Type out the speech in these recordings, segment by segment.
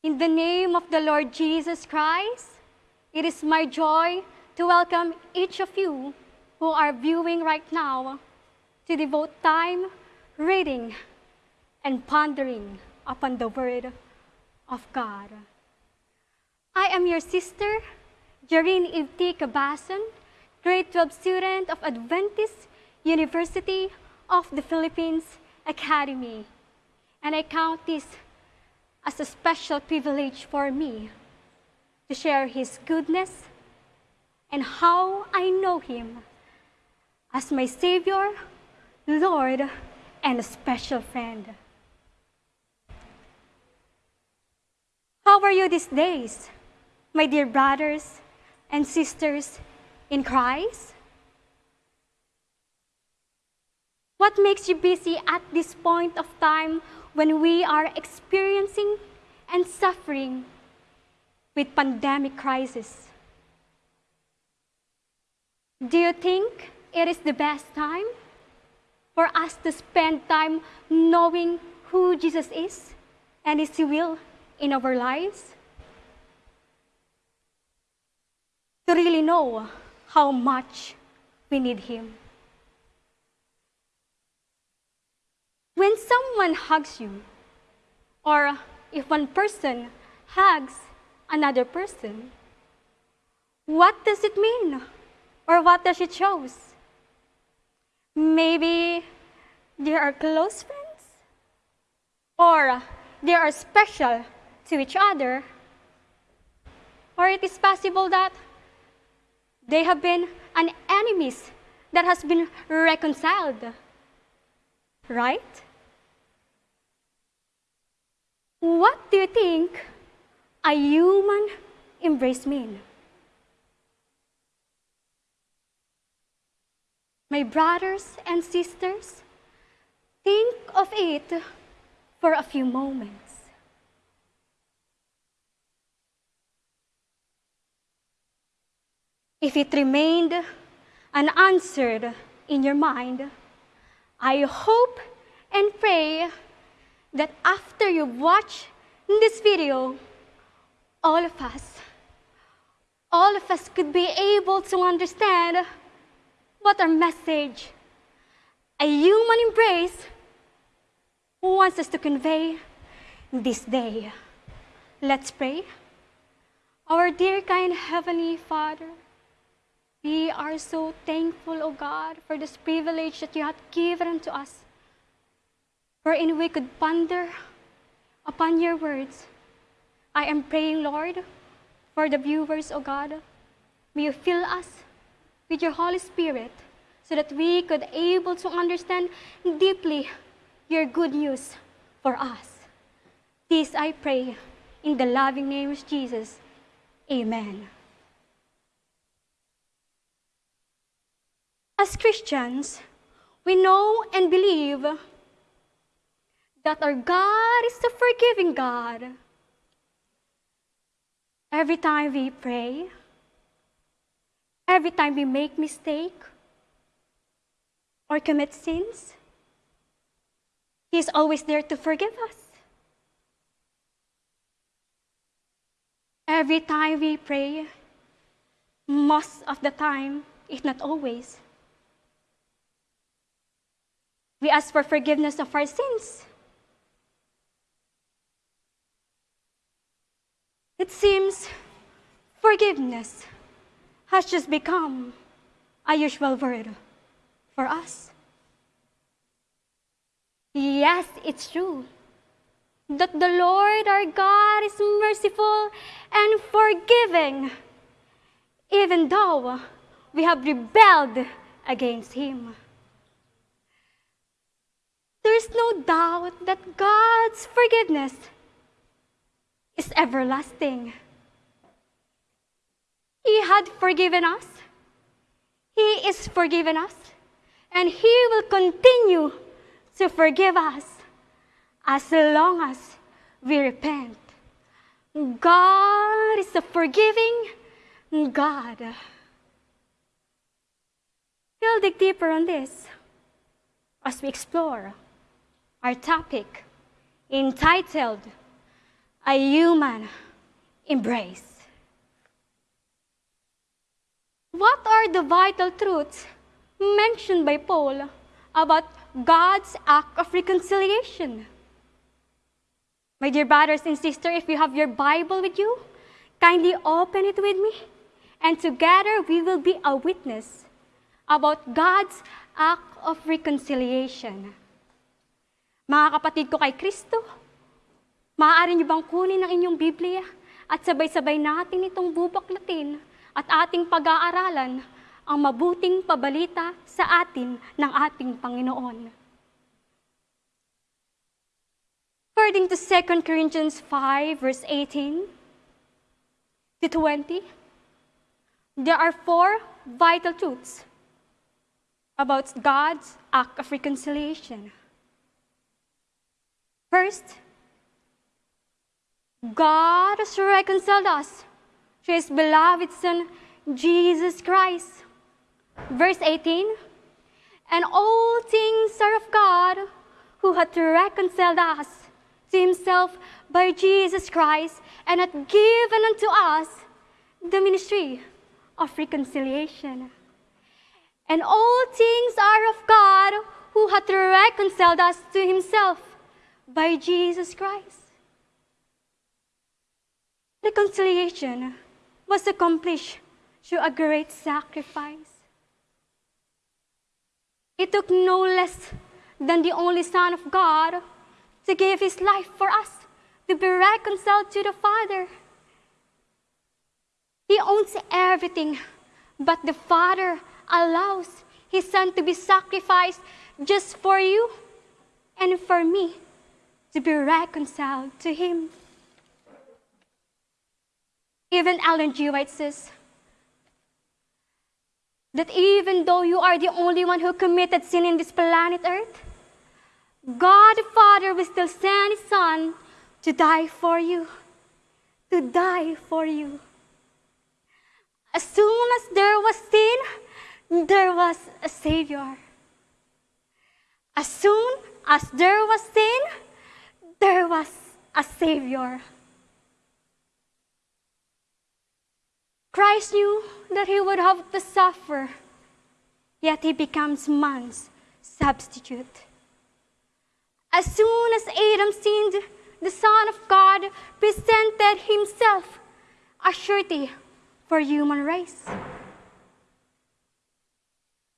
In the name of the Lord Jesus Christ, it is my joy to welcome each of you who are viewing right now to devote time reading and pondering upon the Word of God. I am your sister, Jareen Ivti Kabasan, grade 12 student of Adventist University of the Philippines Academy. And I count this as a special privilege for me to share His goodness and how I know Him as my Savior, Lord, and a special friend. How are you these days, my dear brothers and sisters in Christ? What makes you busy at this point of time when we are experiencing and suffering with pandemic crisis? Do you think it is the best time for us to spend time knowing who Jesus is and His will in our lives? To really know how much we need Him. When someone hugs you, or if one person hugs another person, what does it mean? Or what does it show? Maybe they are close friends? Or they are special to each other? Or it is possible that they have been an enemies that has been reconciled. Right? What do you think a human embrace mean? My brothers and sisters, think of it for a few moments. If it remained unanswered in your mind, I hope and pray that after you watch this video, all of us, all of us could be able to understand what our message, a human embrace, wants us to convey this day. Let's pray. Our dear kind Heavenly Father, we are so thankful, O God, for this privilege that you have given unto us wherein we could ponder upon your words. I am praying, Lord, for the viewers, O God. May you fill us with your Holy Spirit so that we could able to understand deeply your good news for us. This I pray in the loving name of Jesus. Amen. As Christians, we know and believe that our God is a forgiving God. Every time we pray, every time we make mistake or commit sins, He is always there to forgive us. Every time we pray, most of the time, if not always, we ask for forgiveness of our sins. It seems forgiveness has just become a usual word for us. Yes, it's true that the Lord our God is merciful and forgiving, even though we have rebelled against Him. There's no doubt that God's forgiveness is everlasting. He had forgiven us. He is forgiven us. And He will continue to forgive us as long as we repent. God is a forgiving God. We'll dig deeper on this as we explore our topic entitled a human embrace. What are the vital truths mentioned by Paul about God's act of reconciliation? My dear brothers and sisters, if you have your Bible with you, kindly open it with me, and together we will be a witness about God's act of reconciliation. Mga kapatid ko kay Kristo, maaari niyo bang kunin ang inyong Biblia at sabay-sabay natin itong bubaklatin at ating pag-aaralan ang mabuting pabalita sa atin ng ating Panginoon. According to 2 Corinthians 5, verse 18 to 20, there are four vital truths about God's act of reconciliation. First, God has reconciled us to his beloved Son, Jesus Christ. Verse 18, and all things are of God who hath reconciled us to himself by Jesus Christ and hath given unto us the ministry of reconciliation. And all things are of God who hath reconciled us to himself by Jesus Christ. Reconciliation was accomplished through a great sacrifice. It took no less than the only Son of God to give his life for us, to be reconciled to the Father. He owns everything, but the Father allows his Son to be sacrificed just for you and for me to be reconciled to him. Even Ellen G. White says that even though you are the only one who committed sin in this planet Earth, God the Father will still send His Son to die for you. To die for you. As soon as there was sin, there was a Savior. As soon as there was sin, there was a Savior. Christ knew that he would have to suffer, yet he becomes man's substitute. As soon as Adam sinned, the Son of God presented himself a surety for human race.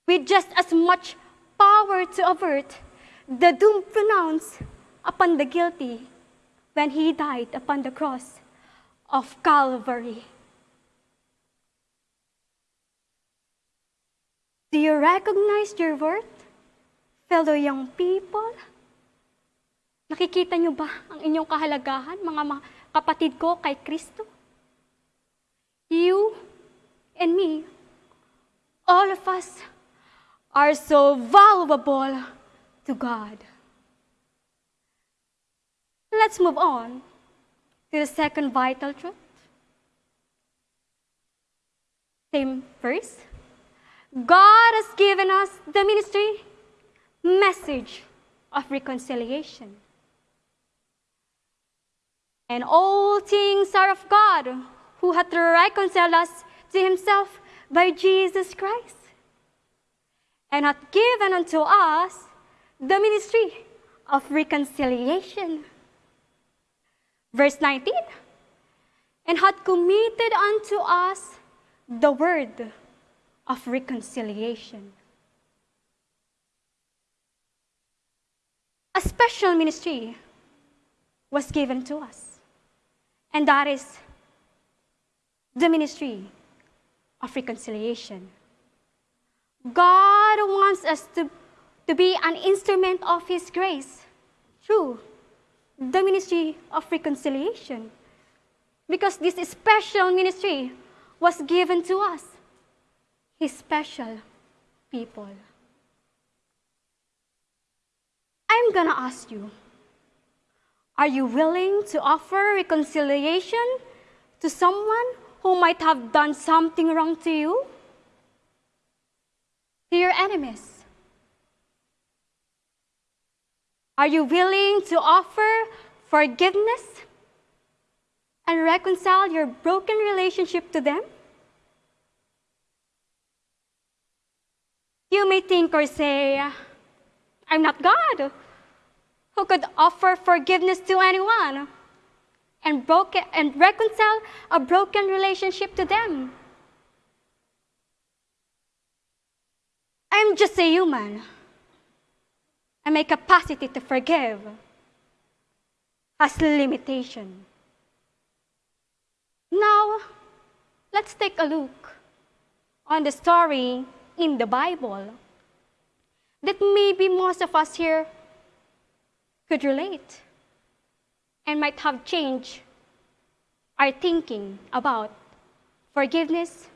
With just as much power to avert the doom pronounced upon the guilty when he died upon the cross of Calvary. Do you recognize your worth, fellow young people? Nakikita niyo ba ang inyong kahalagahan, mga kapatid ko kay Kristo? You and me, all of us, are so valuable to God. Let's move on to the second vital truth. Same verse. God has given us the ministry message of reconciliation. And all things are of God, who hath reconciled us to himself by Jesus Christ, and hath given unto us the ministry of reconciliation. Verse 19, and hath committed unto us the word of reconciliation. A special ministry was given to us and that is the ministry of reconciliation. God wants us to, to be an instrument of His grace through the ministry of reconciliation. Because this special ministry was given to us, His special people. I'm gonna ask you are you willing to offer reconciliation to someone who might have done something wrong to you? To your enemies? Are you willing to offer forgiveness and reconcile your broken relationship to them? You may think or say, I'm not God who could offer forgiveness to anyone and, and reconcile a broken relationship to them. I'm just a human. And my capacity to forgive has limitation. Now, let's take a look on the story in the Bible that maybe most of us here could relate and might have changed our thinking about forgiveness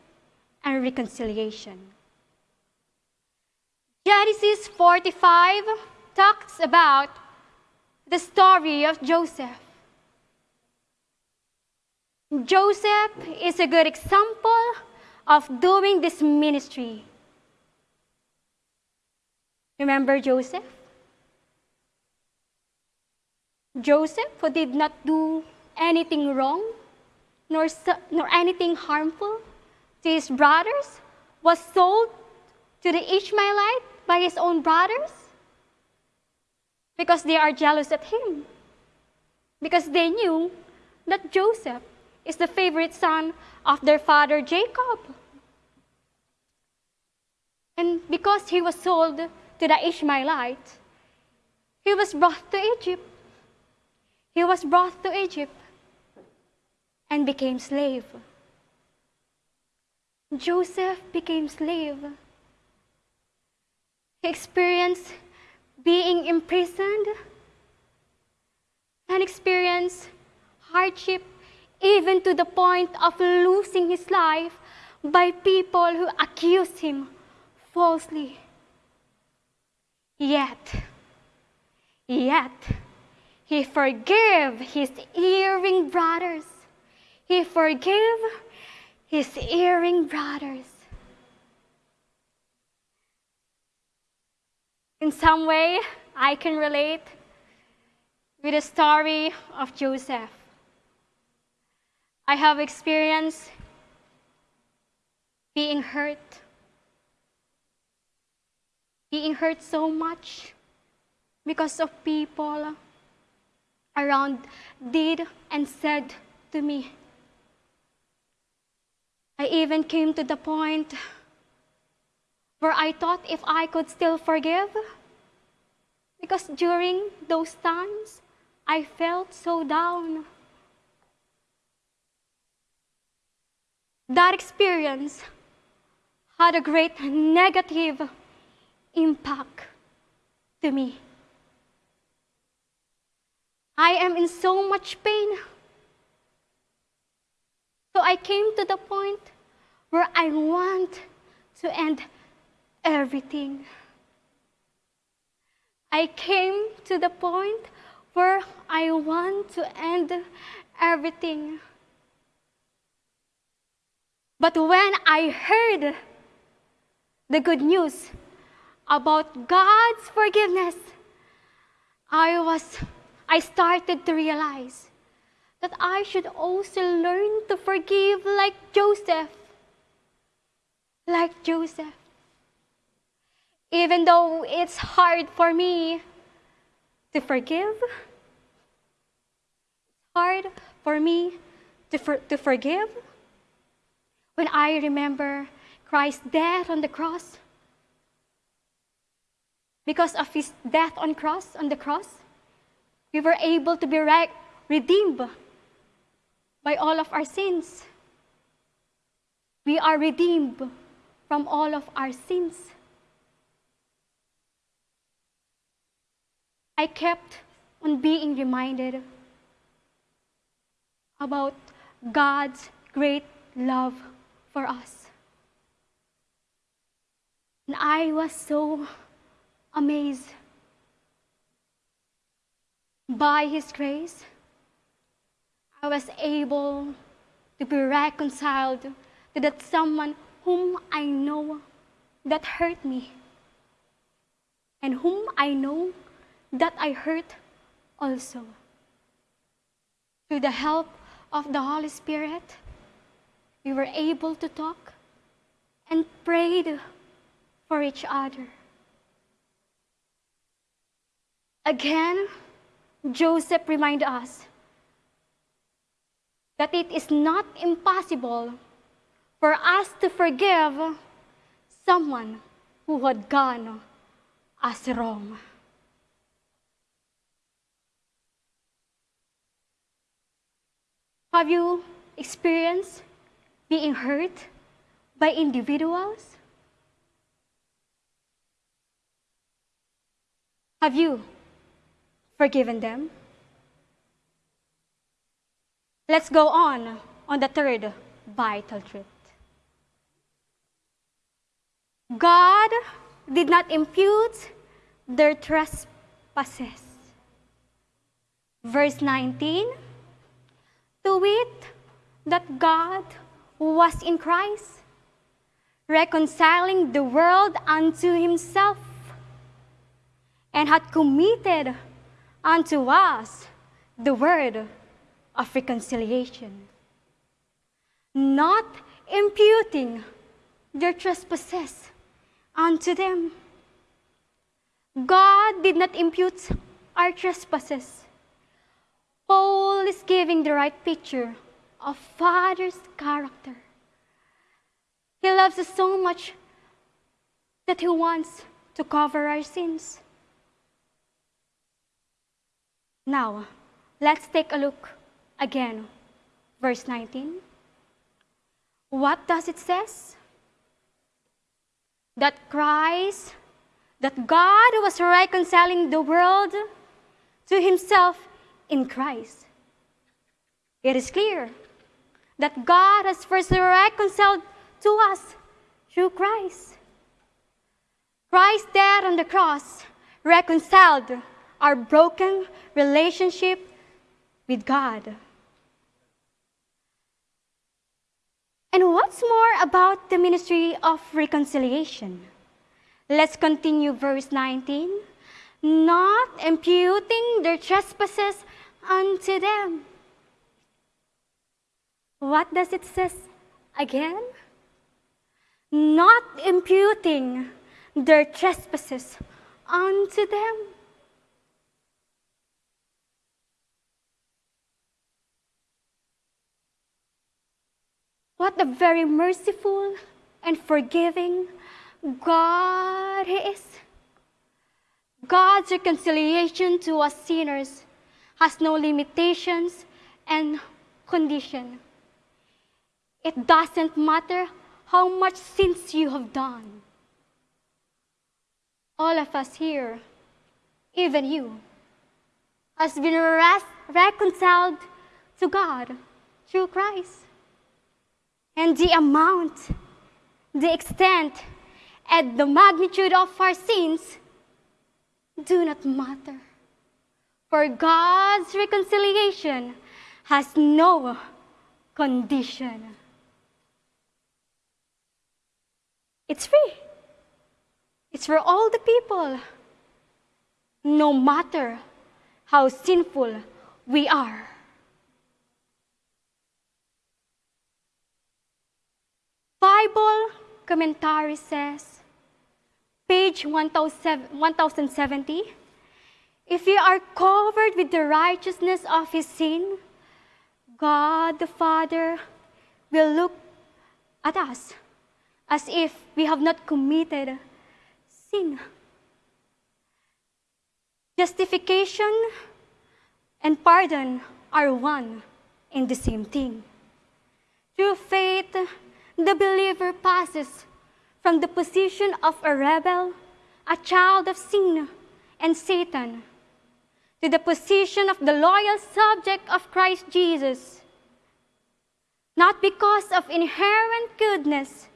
and reconciliation. Genesis 45 talks about the story of Joseph. Joseph is a good example of doing this ministry. Remember Joseph? Joseph, who did not do anything wrong nor, nor anything harmful to his brothers, was sold to the Ishmaelite by his own brothers because they are jealous at him. Because they knew that Joseph is the favorite son of their father Jacob. And because he was sold to the Ishmaelite, he was brought to Egypt. He was brought to Egypt and became slave. Joseph became slave. He experienced being imprisoned and experienced hardship even to the point of losing his life by people who accused him falsely. Yet, yet, he forgave his erring brothers. He forgave his erring brothers. In some way, I can relate with the story of Joseph. I have experienced being hurt, being hurt so much because of people around did and said to me. I even came to the point where I thought if I could still forgive. Because during those times, I felt so down. That experience had a great negative impact to me. I am in so much pain. So I came to the point where I want to end everything. I came to the point where I want to end everything. But when I heard the good news about God's forgiveness, I was I started to realize that I should also learn to forgive like Joseph. Like Joseph even though it's hard for me to forgive, hard for me to, for, to forgive. When I remember Christ's death on the cross, because of his death on cross on the cross, we were able to be re- redeemed by all of our sins. We are redeemed from all of our sins. I kept on being reminded about God's great love for us. And I was so amazed by His grace. I was able to be reconciled to that someone whom I know that hurt me and whom I know that I hurt also. Through the help of the Holy Spirit, we were able to talk and prayed for each other. Again, Joseph reminds us that it is not impossible for us to forgive someone who had gone us wrong. Have you experienced being hurt by individuals? Have you forgiven them? Let's go on on the third vital truth. God did not impute their trespasses. Verse 19 to wit, that God was in Christ, reconciling the world unto himself, and had committed unto us the word of reconciliation, not imputing their trespasses unto them. God did not impute our trespasses. Paul is giving the right picture of Father's character. He loves us so much that he wants to cover our sins. Now, let's take a look again. Verse 19. What does it says? That Christ, that God was reconciling the world to himself in Christ. It is clear that God has first reconciled to us through Christ. Christ there on the cross reconciled our broken relationship with God. And what's more about the ministry of reconciliation? Let's continue verse 19. Not imputing their trespasses unto them. What does it say again? Not imputing their trespasses unto them. What a very merciful and forgiving God He is. God's reconciliation to us sinners has no limitations and condition. It doesn't matter how much sins you have done. All of us here, even you, has been reconciled to God through Christ. And the amount, the extent, and the magnitude of our sins do not matter. For God's reconciliation has no condition. It's free. It's for all the people, no matter how sinful we are. Bible commentary says page 1070, if we are covered with the righteousness of his sin, God the Father will look at us as if we have not committed sin. Justification and pardon are one in the same thing. Through faith, the believer passes from the position of a rebel, a child of sin and Satan, to the position of the loyal subject of Christ Jesus, not because of inherent goodness,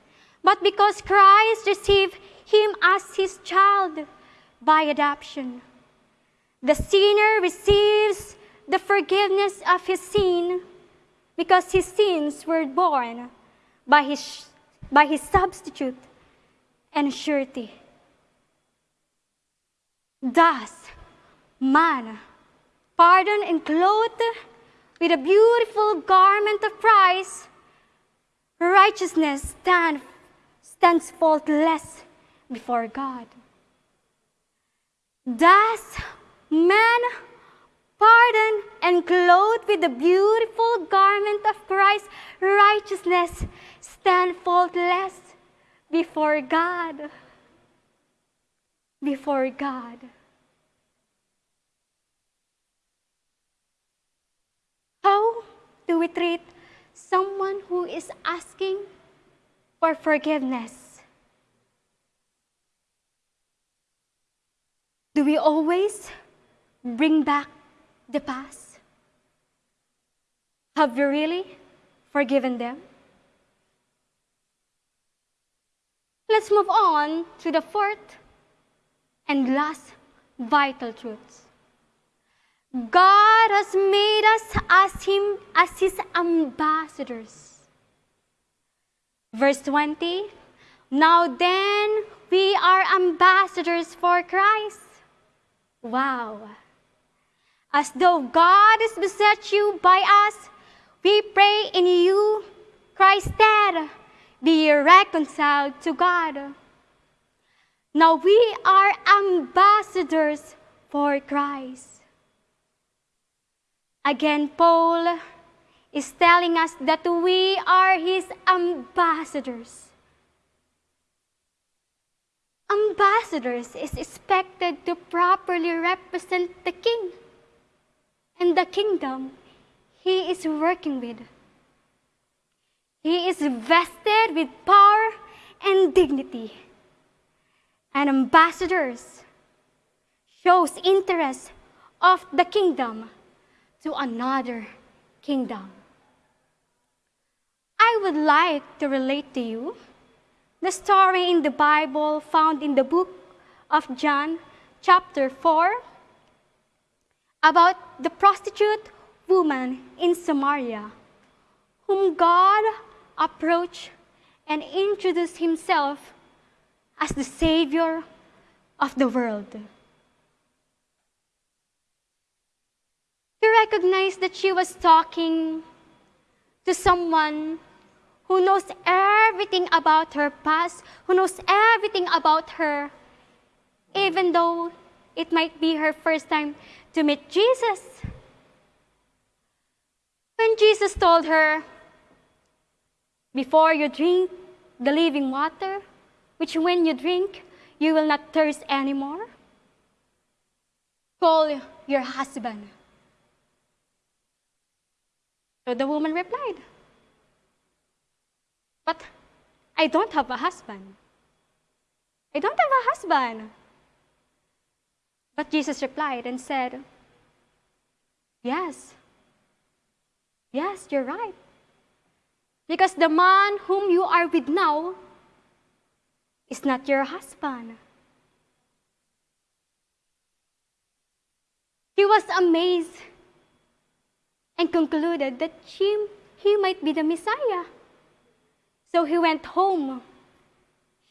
but because Christ received him as his child by adoption. The sinner receives the forgiveness of his sin because his sins were borne by his, by his substitute and surety. Thus, man, pardoned and clothed with a beautiful garment of price, righteousness stand, stands faultless before God. Thus, man, pardoned and clothed with the beautiful garment of Christ's righteousness, stand faultless before God. Before God. How do we treat someone who is asking for forgiveness? Do we always bring back the past? Have you really forgiven them? Let's move on to the fourth and last vital truth. God has made us as him as his ambassadors. Verse 20 Now then, we are ambassadors for Christ. Wow. As though God is beset you by us, we pray in you, Christ dead, be reconciled to God. Now we are ambassadors for Christ. Again, Paul is telling us that we are his ambassadors. Ambassadors is expected to properly represent the king and the kingdom he is working with. He is vested with power and dignity. And ambassadors shows interest of the kingdom to another kingdom. I would like to relate to you the story in the Bible found in the book of John, chapter 4, about the prostitute woman in Samaria, whom God approached and introduced himself as the Savior of the world. He recognized that she was talking to someone who knows everything about her past, who knows everything about her, even though it might be her first time to meet Jesus. When Jesus told her, Before you drink the living water, which when you drink, you will not thirst anymore, call your husband. So the woman replied, But I don't have a husband. I don't have a husband. But Jesus replied and said, Yes. Yes, you're right. Because the man whom you are with now is not your husband. He was amazed and concluded that he, he might be the Messiah. So he went home.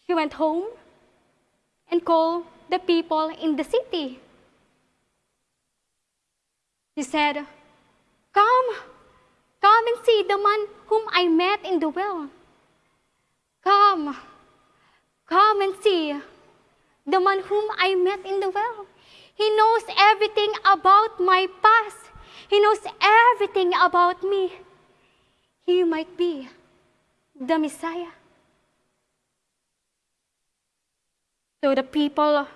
He went home and called the people in the city. He said, Come, come and see the man whom I met in the well. Come, come and see the man whom I met in the well. He knows everything about my past. He knows everything about me. He might be the Messiah. So the people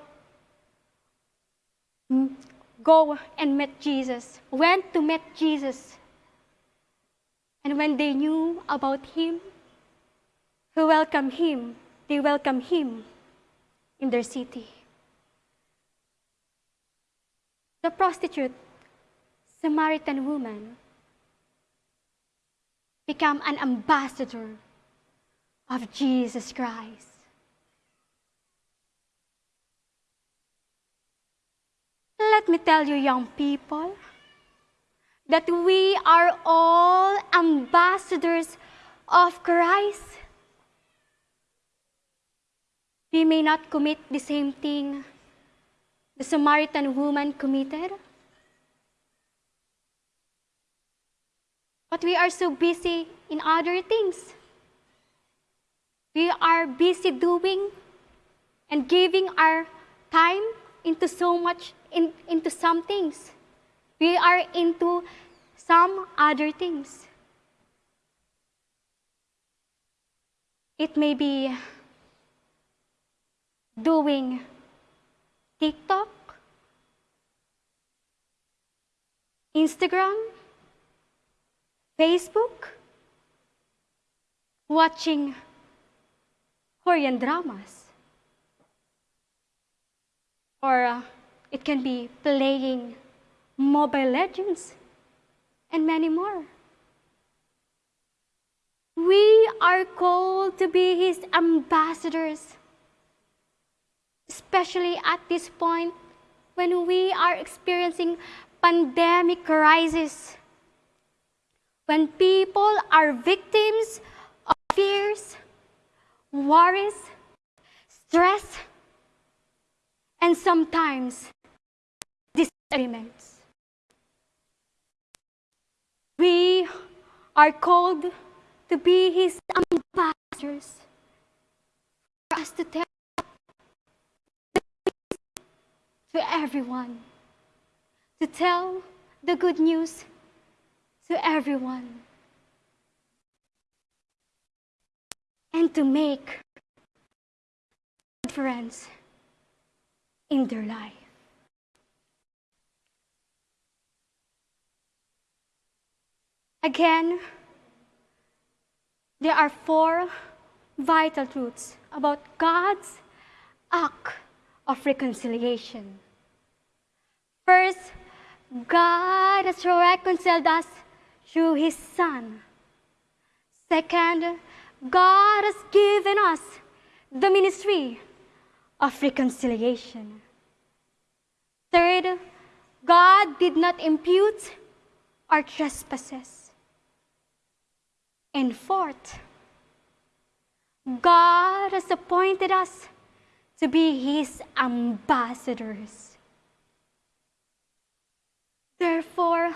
mm, go and met Jesus, went to meet Jesus. And when they knew about him, who welcomed him, they welcomed him in their city. The prostitute Samaritan woman became an ambassador of Jesus Christ. Let me tell you, young people, that we are all ambassadors of Christ. We may not commit the same thing the Samaritan woman committed. But we are so busy in other things. We are busy doing and giving our time into so much, in, into some things. We are into some other things. It may be doing TikTok, Instagram, Facebook, watching Korean dramas. Or uh, it can be playing Mobile Legends and many more. We are called to be His ambassadors, especially at this point when we are experiencing pandemic crisis, when people are victims of fears, worries, stress, and sometimes disagreements. We are called to be his ambassadors for us to tell to everyone, to tell the good news to everyone, and to make a difference in their life. Again, there are four vital truths about God's act of reconciliation. First, God has reconciled us through His Son. Second, God has given us the ministry of reconciliation. Third, God did not impute our trespasses. And fourth, God has appointed us to be His ambassadors. Therefore,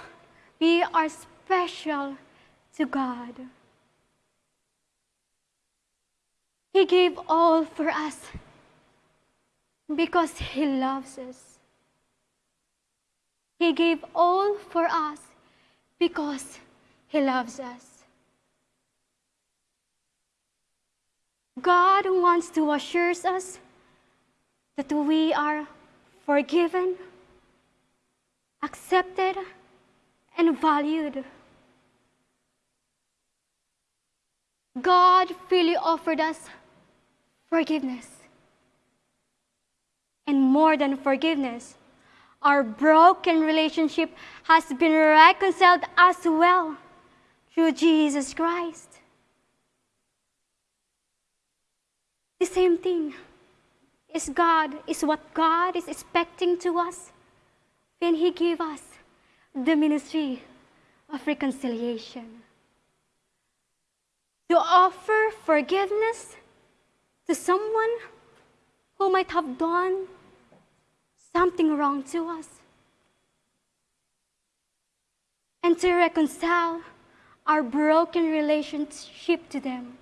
we are special to God. He gave all for us because He loves us. He gave all for us because He loves us. God wants to assure us that we are forgiven, accepted, and valued. God freely offered us forgiveness. And more than forgiveness, our broken relationship has been reconciled as well through Jesus Christ. The same thing is God, is what God is expecting to us when He gave us the ministry of reconciliation. To offer forgiveness to someone who might have done something wrong to us. And to reconcile our broken relationship to them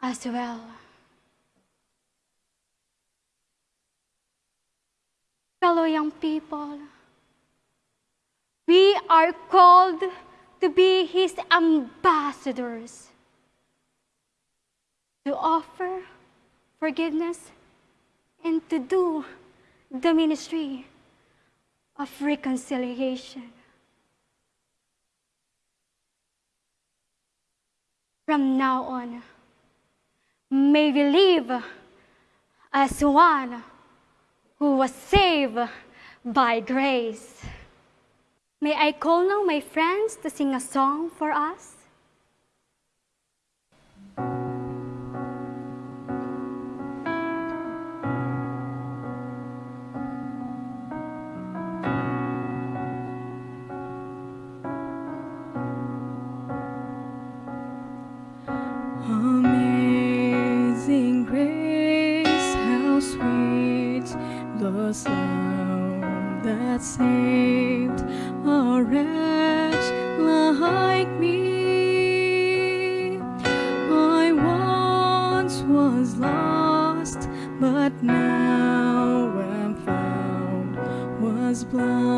as well. Fellow young people, we are called to be His ambassadors, to offer forgiveness and to do the ministry of reconciliation. From now on, may we live as one who was saved by grace. May I call now my friends to sing a song for us? But now I'm found. Was blind,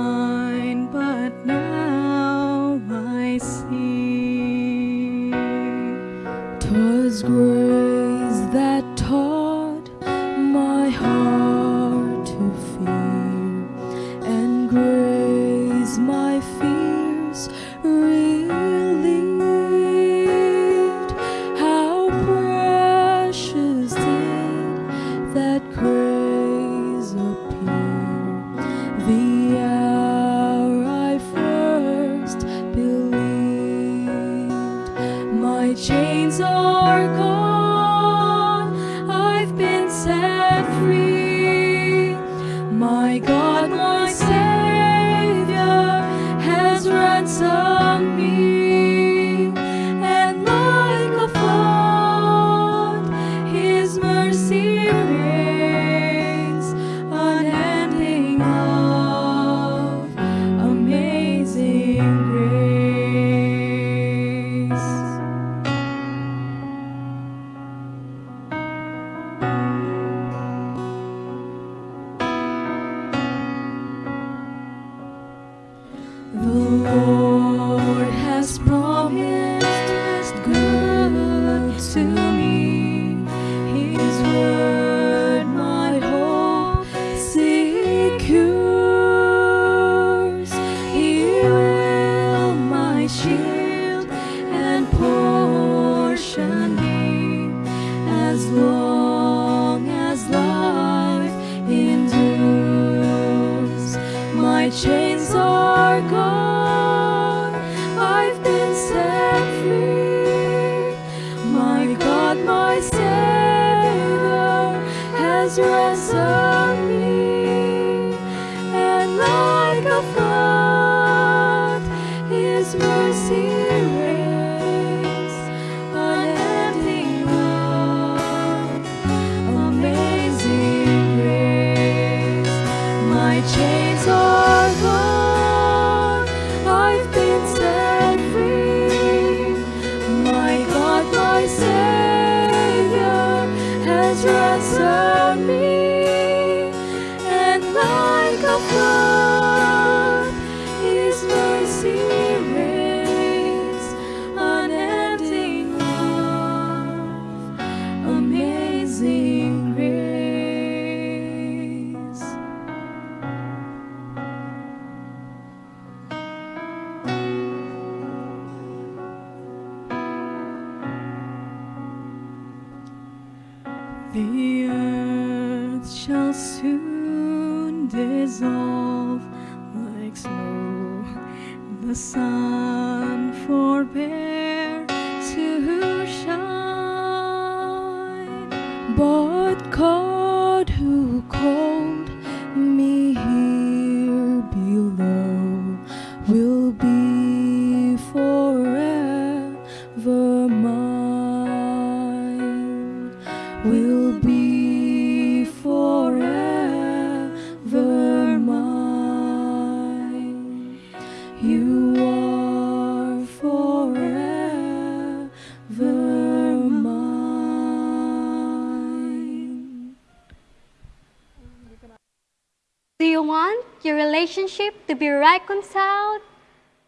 reconciled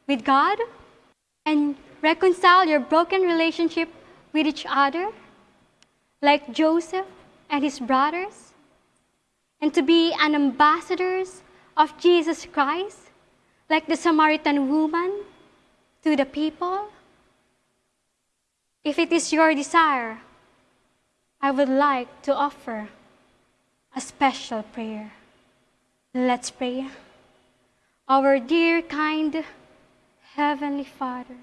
with God and reconcile your broken relationship with each other, like Joseph and his brothers, and to be an ambassadors of Jesus Christ, like the Samaritan woman to the people? If it is your desire, I would like to offer a special prayer. Let's pray. Our dear, kind Heavenly Father,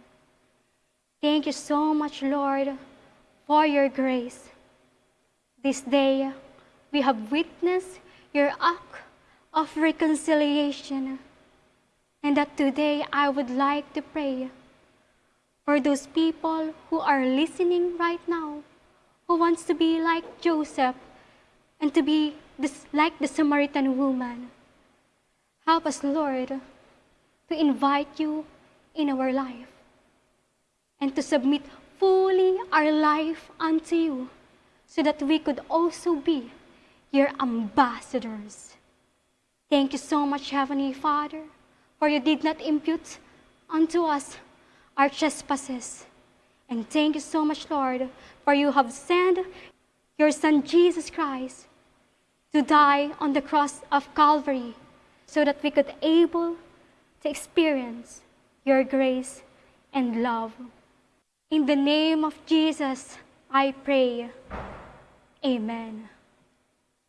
thank you so much, Lord, for your grace. This day, we have witnessed your act of reconciliation, and that today I would like to pray for those people who are listening right now, who wants to be like Joseph and to be this, like the Samaritan woman. Help us, Lord, to invite you in our life and to submit fully our life unto you so that we could also be your ambassadors. Thank you so much, Heavenly Father, for you did not impute unto us our trespasses. And thank you so much, Lord, for you have sent your Son Jesus Christ to die on the cross of Calvary so that we could able to experience your grace and love. In the name of Jesus, I pray. Amen.